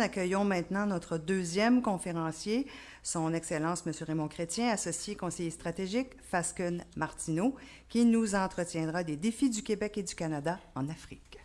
Accueillons maintenant notre deuxième conférencier, son Excellence M. Raymond Chrétien, associé conseiller stratégique Fasken Martineau, qui nous entretiendra des défis du Québec et du Canada en Afrique.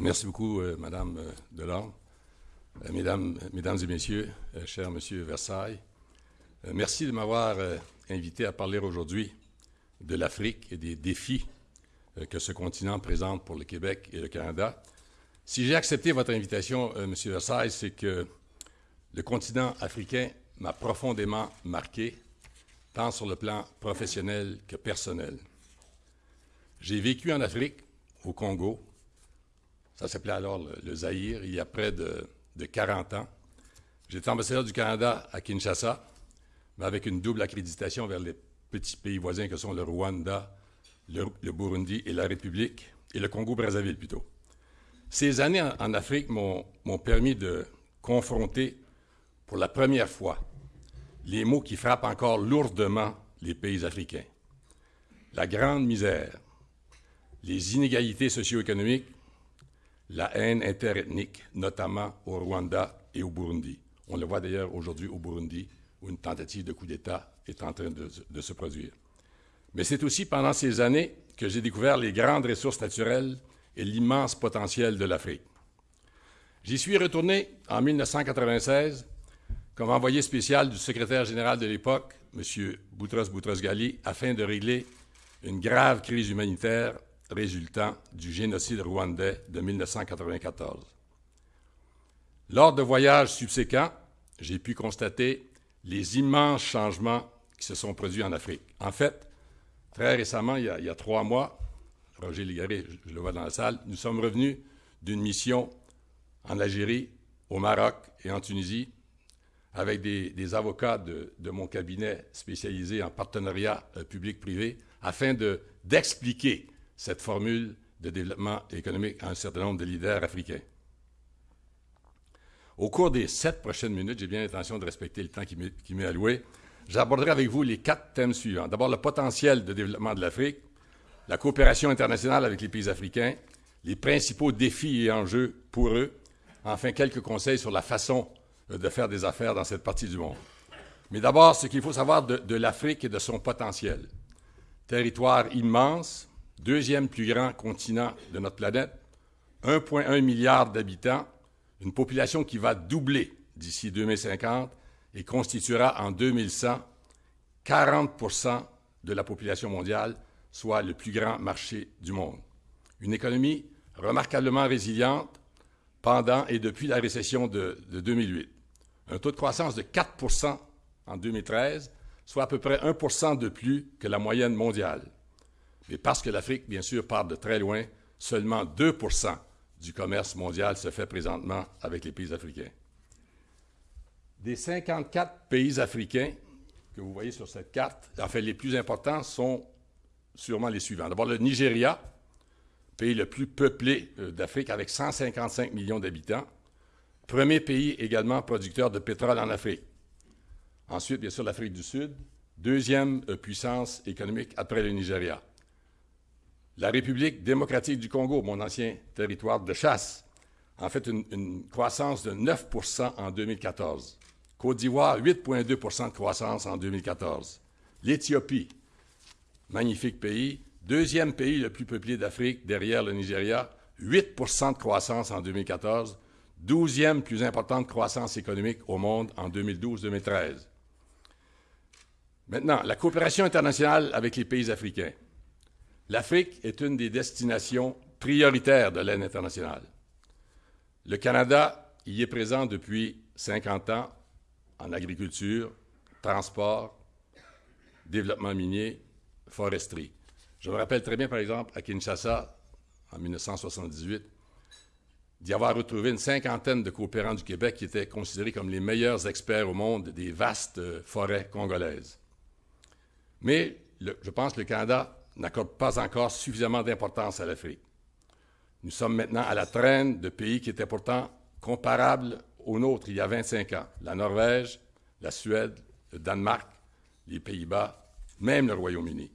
Merci beaucoup, euh, Madame euh, Delorme. Euh, mesdames, mesdames et messieurs, euh, cher Monsieur Versailles, euh, merci de m'avoir euh, invité à parler aujourd'hui de l'Afrique et des défis euh, que ce continent présente pour le Québec et le Canada. Si j'ai accepté votre invitation, euh, M. Versailles, c'est que le continent africain m'a profondément marqué, tant sur le plan professionnel que personnel. J'ai vécu en Afrique, au Congo. Ça s'appelait alors le, le Zaïre, il y a près de, de 40 ans. J'étais ambassadeur du Canada à Kinshasa, mais avec une double accréditation vers les petits pays voisins que sont le Rwanda, le, Burundi et la République, et le Congo-Brazzaville plutôt. Ces années en, Afrique m'ont permis de confronter pour la première fois les mots qui frappent encore lourdement les pays africains. La grande misère, les inégalités socio-économiques, la haine interethnique, notamment au Rwanda et au Burundi. On le voit d'ailleurs aujourd'hui au Burundi, où une tentative de coup d'État est en train de se produire. Mais c'est aussi pendant ces années que j'ai découvert les grandes ressources naturelles et l'immense potentiel de l'Afrique. J'y suis retourné en 1996 comme envoyé spécial du secrétaire général de l'époque, M. Boutros Boutros-Ghali, afin de régler une grave crise humanitaire résultant du génocide rwandais de 1994. Lors de voyages subséquents, j'ai pu constater les immenses changements qui se sont produits en Afrique. En fait, très récemment, il y a, trois mois, Roger Ligaré, je, le vois dans la salle, nous sommes revenus d'une mission en Algérie, au Maroc et en Tunisie, avec des, avocats de, mon cabinet spécialisé en partenariat euh, public-privé, afin d'expliquer de, cette formule de développement économique à un certain nombre de leaders africains. Au cours des sept prochaines minutes, j'ai bien l'intention de respecter le temps qui m'est alloué, j'aborderai avec vous les quatre thèmes suivants. D'abord, le potentiel de développement de l'Afrique, la coopération internationale avec les pays africains, les principaux défis et enjeux pour eux, enfin quelques conseils sur la façon de faire des affaires dans cette partie du monde. Mais d'abord, ce qu'il faut savoir de, de l'Afrique et de son potentiel. Territoire immense, deuxième plus grand continent de notre planète, 1,1 milliard d'habitants, une population qui va doubler d'ici 2050 et constituera en 2100 40% de la population mondiale, soit le plus grand marché du monde. Une économie remarquablement résiliente pendant et depuis la récession de, de 2008. Un taux de croissance de 4% en 2013, soit à peu près 1% de plus que la moyenne mondiale. Mais parce que l'Afrique, bien sûr, part de très loin, seulement 2% du commerce mondial se fait présentement avec les pays africains. Des 54 pays africains que vous voyez sur cette carte, en fait, les plus importants sont sûrement les suivants. D'abord, le Nigeria, pays le plus peuplé euh, d'Afrique avec 155 millions d'habitants. Premier pays également producteur de pétrole en Afrique. Ensuite, bien sûr, l'Afrique du Sud, deuxième euh, puissance économique après le Nigeria. La République démocratique du Congo, mon ancien territoire de chasse, en fait une, une croissance de 9% en 2014. Côte d'Ivoire, 8,2% de croissance en 2014. L'Éthiopie, magnifique pays, deuxième pays le plus peuplé d'Afrique derrière le Nigeria, 8% de croissance en 2014, douzième plus importante croissance économique au monde en 2012-2013. Maintenant, la coopération internationale avec les pays africains. L'Afrique est une des destinations prioritaires de l'aide internationale. Le Canada y est présent depuis 50 ans en agriculture, transport, développement minier, foresterie. Je me rappelle très bien, par exemple, à Kinshasa, en 1978, d'y avoir retrouvé une cinquantaine de coopérants du Québec qui étaient considérés comme les meilleurs experts au monde des vastes forêts congolaises. Mais je pense que le Canada n'accorde pas encore suffisamment d'importance à l'Afrique. Nous sommes maintenant à la traîne de pays qui étaient pourtant comparables aux nôtres il y a 25 ans. La Norvège, la Suède, le Danemark, les Pays-Bas, même le Royaume-Uni.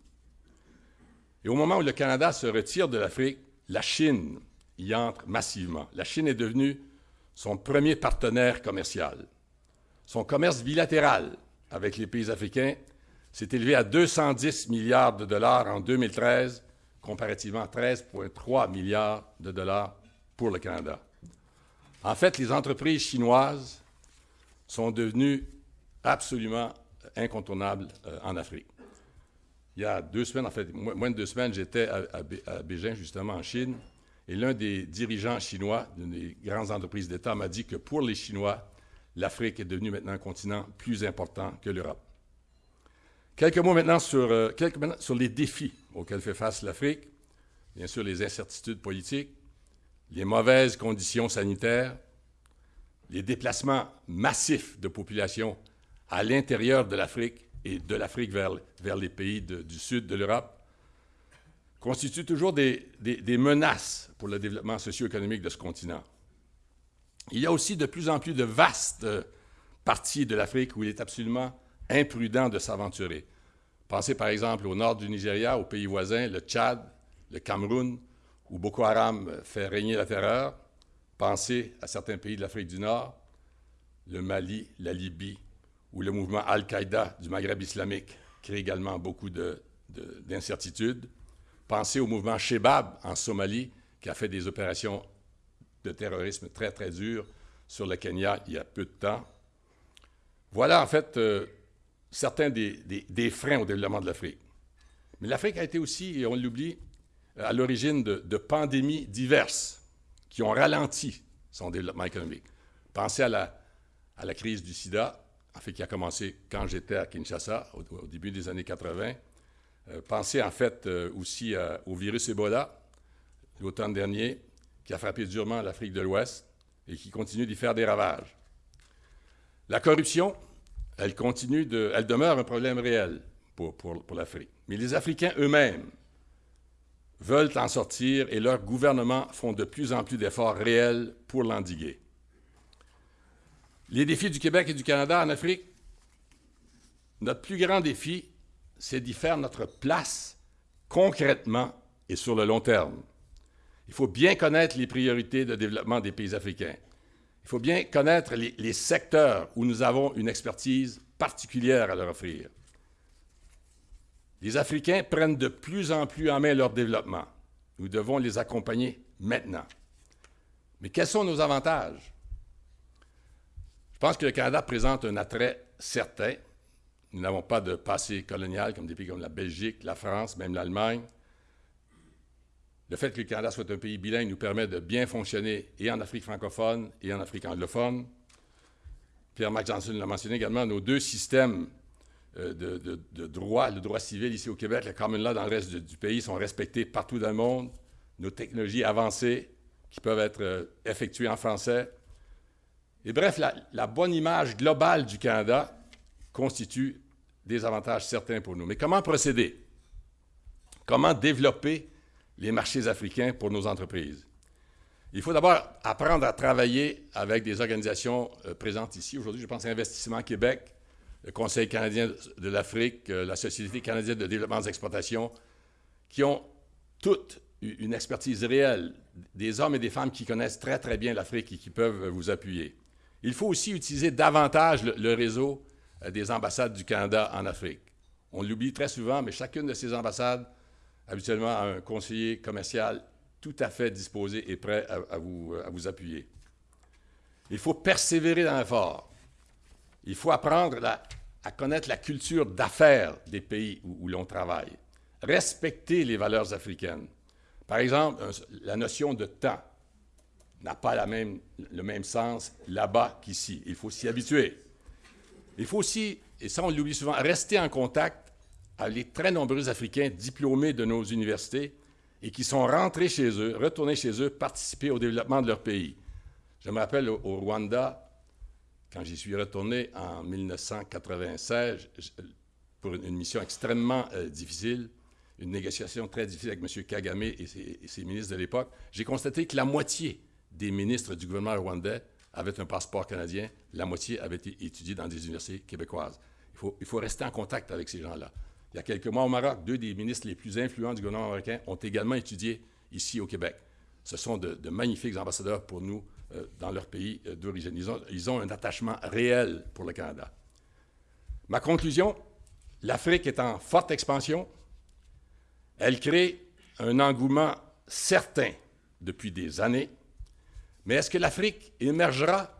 Et au moment où le Canada se retire de l'Afrique, la Chine y entre massivement. La Chine est devenue son premier partenaire commercial. Son commerce bilatéral avec les pays africains s'est élevé à 210 milliards de dollars en 2013, comparativement à 13,3 milliards de dollars pour le Canada. En fait, les entreprises chinoises sont devenues absolument incontournables euh, en Afrique. Il y a deux semaines, en fait, moins de deux semaines, j'étais à, à, Beijing, justement, en Chine, et l'un des dirigeants chinois d'une des grandes entreprises d'État m'a dit que pour les Chinois, l'Afrique est devenue maintenant un continent plus important que l'Europe. Quelques mots maintenant sur, euh, les défis auxquels fait face l'Afrique. Bien sûr, les incertitudes politiques, les mauvaises conditions sanitaires, les déplacements massifs de population à l'intérieur de l'Afrique et de l'Afrique vers, vers, les pays du sud de l'Europe, constituent toujours des, des, menaces pour le développement socio-économique de ce continent. Il y a aussi de plus en plus de vastes parties de l'Afrique où il est absolument imprudent de s'aventurer. Pensez par exemple au nord du Nigeria, aux pays voisins, le Tchad, le Cameroun, où Boko Haram fait régner la terreur. Pensez à certains pays de l'Afrique du Nord, le Mali, la Libye, où le mouvement Al-Qaïda du Maghreb islamique crée également beaucoup d'incertitudes. Pensez au mouvement Shebab en Somalie, qui a fait des opérations de terrorisme très, très dures sur le Kenya il y a peu de temps. Voilà en fait euh, certains des, freins au développement de l'Afrique. Mais l'Afrique a été aussi, et on l'oublie, à l'origine de, pandémies diverses qui ont ralenti son développement économique. Pensez à la, crise du sida, en fait, qui a commencé quand j'étais à Kinshasa, au, début des années 80. Euh, pensez en fait euh, aussi au virus Ebola, l'automne dernier, qui a frappé durement l'Afrique de l'Ouest et qui continue d'y faire des ravages. La corruption, elle continue elle demeure un problème réel pour, l'Afrique. Mais les Africains eux-mêmes veulent en sortir et leurs gouvernements font de plus en plus d'efforts réels pour l'endiguer. Les défis du Québec et du Canada en Afrique, notre plus grand défi, c'est d'y faire notre place concrètement et sur le long terme. Il faut bien connaître les priorités de développement des pays africains. Il faut bien connaître les, secteurs où nous avons une expertise particulière à leur offrir. Les Africains prennent de plus en plus en main leur développement. Nous devons les accompagner maintenant. Mais quels sont nos avantages? Je pense que le Canada présente un attrait certain. Nous n'avons pas de passé colonial comme des pays comme la Belgique, la France, même l'Allemagne. Le fait que le Canada soit un pays bilingue nous permet de bien fonctionner et en Afrique francophone et en Afrique anglophone. Pierre-Marc Johnson l'a mentionné également, nos deux systèmes euh, de, droit, le droit civil ici au Québec, le common law dans le reste du pays sont respectés partout dans le monde. Nos technologies avancées qui peuvent être euh, effectuées en français. Et bref, la, la bonne image globale du Canada constitue des avantages certains pour nous. Mais comment procéder? Comment développer les marchés africains pour nos entreprises? Il faut d'abord apprendre à travailler avec des organisations euh, présentes ici. Aujourd'hui, je pense à Investissement Québec, le Conseil canadien de l'Afrique, euh, la Société canadienne de développement des exportations, qui ont toutes une expertise réelle, des hommes et des femmes qui connaissent très, très bien l'Afrique et qui peuvent vous appuyer. Il faut aussi utiliser davantage le, réseau euh, des ambassades du Canada en Afrique. On l'oublie très souvent, mais chacune de ces ambassades habituellement un conseiller commercial tout à fait disposé et prêt à, vous, à vous, appuyer. Il faut persévérer dans l'effort. Il faut apprendre à connaître la culture d'affaires des pays où, l'on travaille. Respecter les valeurs africaines. Par exemple, la notion de temps n'a pas le même sens là-bas qu'ici. Il faut s'y habituer. Il faut aussi, et ça on l'oublie souvent, rester en contact à les très nombreux Africains diplômés de nos universités et qui sont rentrés chez eux, retournés chez eux, participer au développement de leur pays. Je me rappelle au, Rwanda, quand j'y suis retourné en 1996, pour une, mission extrêmement euh, difficile, une négociation très difficile avec M. Kagame et ses, ministres de l'époque, j'ai constaté que la moitié des ministres du gouvernement rwandais avaient un passeport canadien, la moitié avait été étudiée dans des universités québécoises. Il faut, rester en contact avec ces gens-là. Il y a quelques mois au Maroc, deux des ministres les plus influents du gouvernement américain ont également étudié ici au Québec. Ce sont de, magnifiques ambassadeurs pour nous euh, dans leur pays euh, d'origine. Ils ont un attachement réel pour le Canada. Ma conclusion, l'Afrique est en forte expansion. Elle crée un engouement certain depuis des années. Mais est-ce que l'Afrique émergera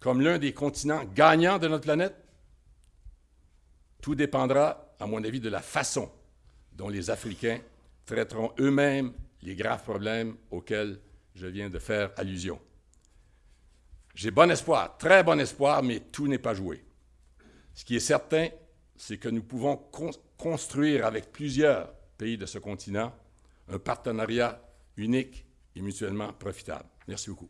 comme l'un des continents gagnants de notre planète? Tout dépendra, à mon avis, de la façon dont les Africains traiteront eux-mêmes les graves problèmes auxquels je viens de faire allusion. J'ai bon espoir, très bon espoir, mais tout n'est pas joué. Ce qui est certain, c'est que nous pouvons construire avec plusieurs pays de ce continent un partenariat unique et mutuellement profitable. Merci beaucoup.